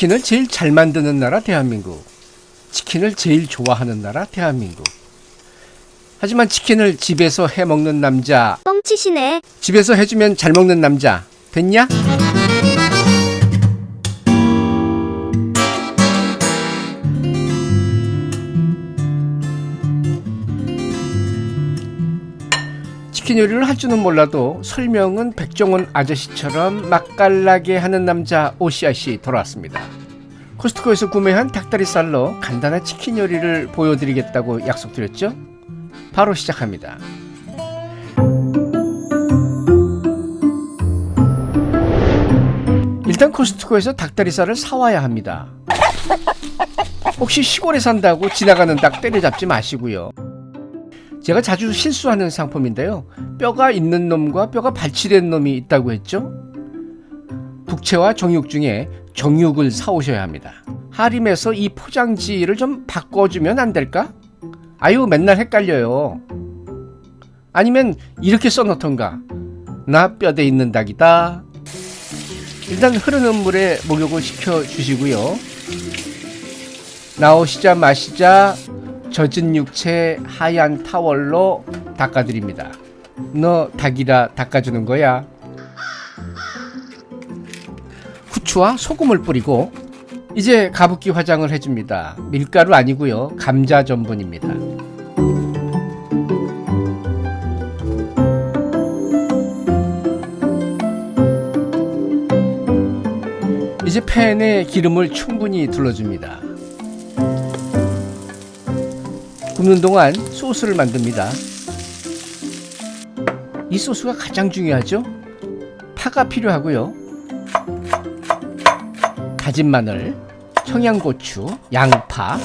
치킨을 제일 잘 만드는 나라 대한민국. 치킨을 제일 좋아하는 나라 대한민국. 하지만 치킨을 집에서 해 먹는 남자, 뻥치시네. 집에서 해주면 잘 먹는 남자 됐냐? 치킨 요리를 할 줄은 몰라도 설명은 백종원 아저씨처럼 맛깔나게 하는 남자 오시아 씨 돌아왔습니다. 코스트코에서 구매한 닭다리살로 간단한 치킨 요리를 보여드리겠다고 약속드렸죠? 바로 시작합니다. 일단 코스트코에서 닭다리살을 사와야 합니다. 혹시 시골에 산다고 지나가는 닭 때려잡지 마시고요. 제가 자주 실수하는 상품인데요. 뼈가 있는 놈과 뼈가 발치된 놈이 있다고 했죠? 북채와 정육 중에 정육을 사오셔야 합니다. 하림에서 이 포장지를 좀 바꿔주면 안 될까? 아유 맨날 헷갈려요. 아니면 이렇게 써놓던가 나 뼈대 있는 닭이다. 일단 흐르는 물에 목욕을 시켜 주시고요. 나오시자 마시자 젖은 육체 하얀 타월로 닦아드립니다. 너 닭이라 닦아주는 거야. 후추와 소금을 뿌리고 이제 가습기 화장을 해줍니다. 밀가루 아니고요. 감자 전분입니다. 이제 팬에 기름을 충분히 둘러줍니다. 굽는 동안 소스를 만듭니다. 이 소스가 가장 중요하죠. 파가 필요하고요. 다진 마늘, 청양고추, 양파,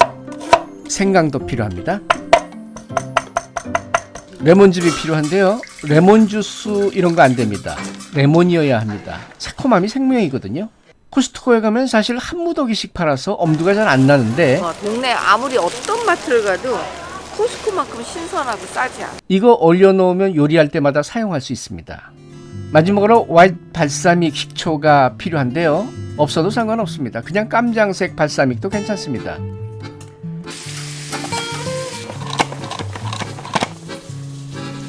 생강도 필요합니다. 레몬즙이 필요한데요. 레몬 주스 이런 거 안 됩니다. 레몬이어야 합니다. 새콤함이 생명이거든요. 코스트코에 가면 사실 한 무더기씩 팔아서 엄두가 잘 안 나는데 어, 동네 아무리 어떤 마트를 가도 코스코만큼 신선하고 싸지 않아. 이거 올려놓으면 요리할 때마다 사용할 수 있습니다. 마지막으로 화이트 발사믹 식초가 필요한데요. 없어도 상관없습니다. 그냥 깜장색 발사믹도 괜찮습니다.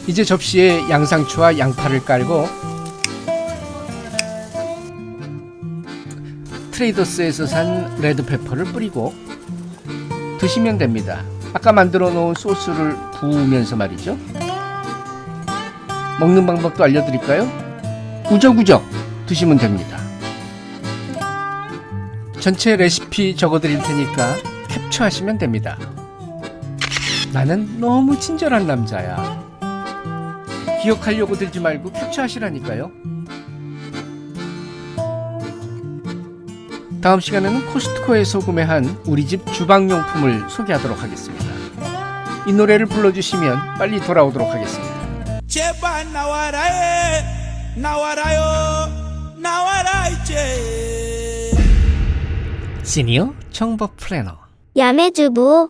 이제 접시에 양상추와 양파를 깔고 트레이더스에서 산 레드페퍼를 뿌리고 드시면 됩니다. 아까 만들어 놓은 소스를 부으면서 말이죠. 먹는 방법도 알려드릴까요? 우적우적 드시면 됩니다. 전체 레시피 적어드릴 테니까 캡처하시면 됩니다. 나는 너무 친절한 남자야. 기억하려고 들지 말고 캡처하시라니까요. 다음 시간에는 코스트코에서 구매한 우리 집 주방용품을 소개하도록 하겠습니다. 이 노래를 불러주시면 빨리 돌아오도록 하겠습니다. 제발 나와라 해 나와라요 나와라 이제 시니어 정보 플래너 야매주부.